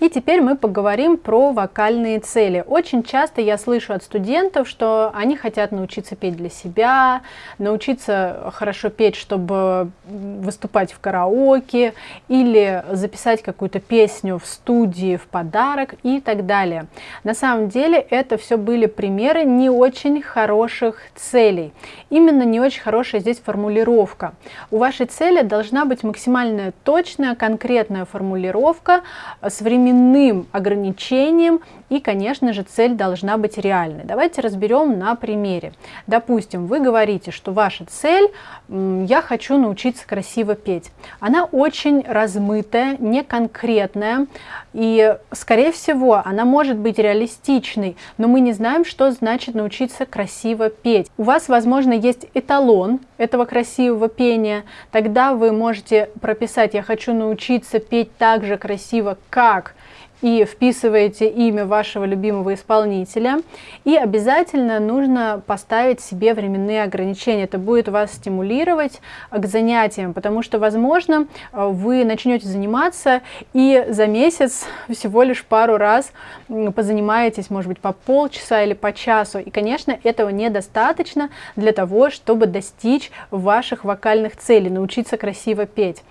И теперь мы поговорим про вокальные цели. Очень часто я слышу от студентов, что они хотят научиться петь для себя, научиться хорошо петь, чтобы выступать в караоке, или записать какую-то песню в студии в подарок и так далее. На самом деле это все были примеры не очень хороших целей. Именно не очень хорошая здесь формулировка. У вашей цели должна быть максимально точная, конкретная формулировка с временем временным ограничением и, конечно же, цель должна быть реальной. Давайте разберем на примере. Допустим, вы говорите, что ваша цель «я хочу научиться красиво петь». Она очень размытая, не конкретная, и, скорее всего, она может быть реалистичной, но мы не знаем, что значит научиться красиво петь. У вас, возможно, есть эталон этого красивого пения, тогда вы можете прописать «я хочу научиться петь так же красиво, как и вписываете имя вашего любимого исполнителя. И обязательно нужно поставить себе временные ограничения. Это будет вас стимулировать к занятиям, потому что, возможно, вы начнете заниматься и за месяц всего лишь пару раз позанимаетесь, может быть, по полчаса или по часу. И, конечно, этого недостаточно для того, чтобы достичь ваших вокальных целей, научиться красиво петь.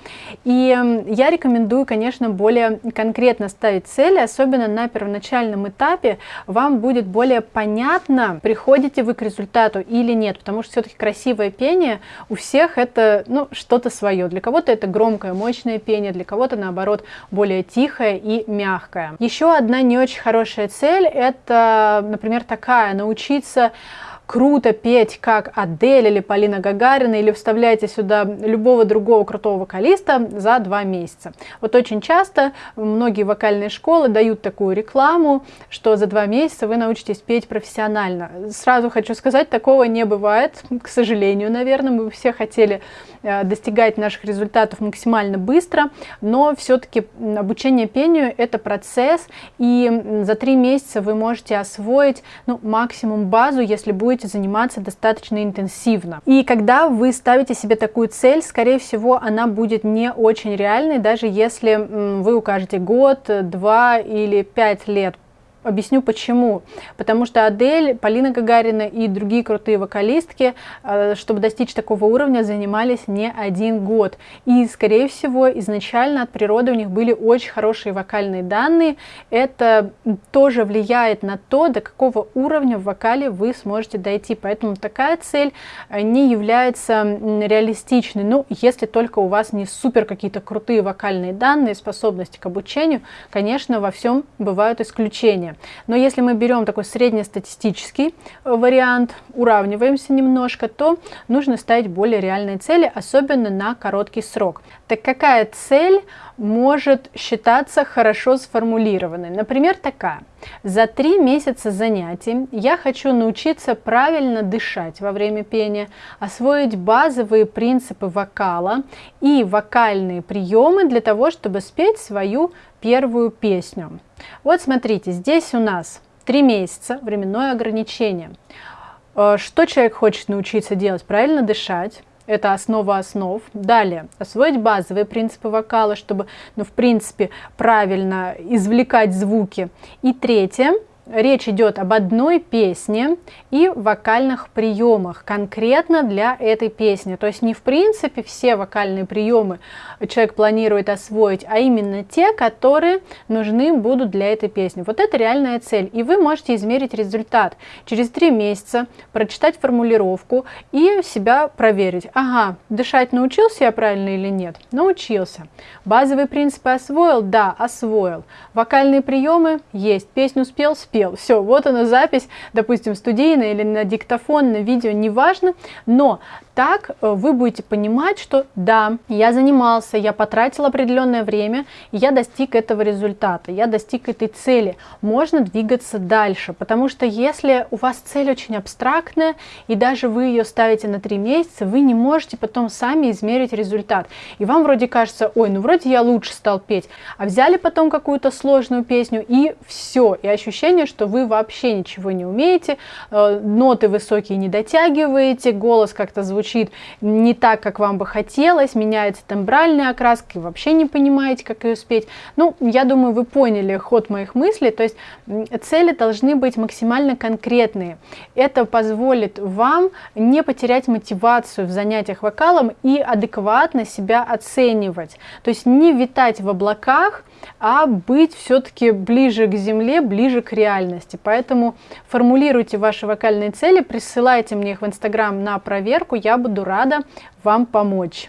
И я рекомендую, конечно, более конкретно ставить цели, особенно на первоначальном этапе, вам будет более понятно, приходите вы к результату или нет, потому что все-таки красивое пение у всех это ну, что-то свое. Для кого-то это громкое, мощное пение, для кого-то наоборот более тихое и мягкое. Еще одна не очень хорошая цель это, например, такая, научиться круто петь, как Адель или Полина Гагарина, или вставляйте сюда любого другого крутого вокалиста за два месяца. Вот очень часто многие вокальные школы дают такую рекламу, что за два месяца вы научитесь петь профессионально. Сразу хочу сказать, такого не бывает, к сожалению, наверное. Мы все хотели достигать наших результатов максимально быстро, но все-таки обучение пению это процесс, и за три месяца вы можете освоить ну, максимум базу, если будете заниматься достаточно интенсивно. И когда вы ставите себе такую цель, скорее всего, она будет не очень реальной, даже если вы укажете год, два или пять лет Объясню почему. Потому что Адель, Полина Гагарина и другие крутые вокалистки, э, чтобы достичь такого уровня, занимались не один год. И, скорее всего, изначально от природы у них были очень хорошие вокальные данные. Это тоже влияет на то, до какого уровня в вокале вы сможете дойти. Поэтому такая цель э, не является реалистичной. Ну, если только у вас не супер какие-то крутые вокальные данные, способности к обучению, конечно, во всем бывают исключения уровня. Но если мы берем такой среднестатистический э, вариант, уравниваемся немножко, то нужно ставить более реальные цели, особенно на короткий срок. Так какая цель может считаться хорошо сформулированной? Например, такая. За три месяца занятий я хочу научиться правильно дышать во время пения, освоить базовые принципы вокала и вокальные приемы для того, чтобы спеть свою первую песню. Вот смотрите, здесь у нас три месяца, временное ограничение. Э, что человек хочет научиться делать? Правильно дышать. Это основа основ. Далее, освоить базовые принципы вокала, чтобы, ну, в принципе, правильно извлекать звуки. И третье, речь идет об одной песне и вокальных приемах конкретно для этой песни. То есть не в принципе все вокальные приемы человек планирует освоить, а именно те, которые нужны будут для этой песни. Вот это реальная цель. И вы можете измерить результат. Через три месяца прочитать формулировку и себя проверить. Ага, дышать научился я правильно или нет? Научился. Базовые принципы освоил? Да, освоил. Вокальные приемы? Есть. Песню спел? Спел успел. Все, вот она запись, допустим, студийная или на диктофон, на видео, неважно, но так э, вы будете понимать, что да, я занимался, я потратил определенное время, я достиг этого результата, я достиг этой цели. Можно двигаться дальше, потому что если у вас цель очень абстрактная, и даже вы ее ставите на три месяца, вы не можете потом сами измерить результат. И вам вроде кажется, ой, ну вроде я лучше стал петь, а взяли потом какую-то сложную песню, и все, и ощущение, что вы вообще ничего не умеете, э, ноты высокие не дотягиваете, голос как-то звучит не так, как вам бы хотелось, меняется тембральная окраска, и вообще не понимаете, как ее спеть. Ну, я думаю, вы поняли ход моих мыслей, то есть цели должны быть максимально конкретные. Это позволит вам не потерять мотивацию в занятиях вокалом и адекватно себя оценивать. То есть не витать в облаках, а быть все-таки ближе к земле, ближе к реальности. Поэтому формулируйте ваши вокальные цели, присылайте мне их в Инстаграм на проверку, я буду рада вам помочь.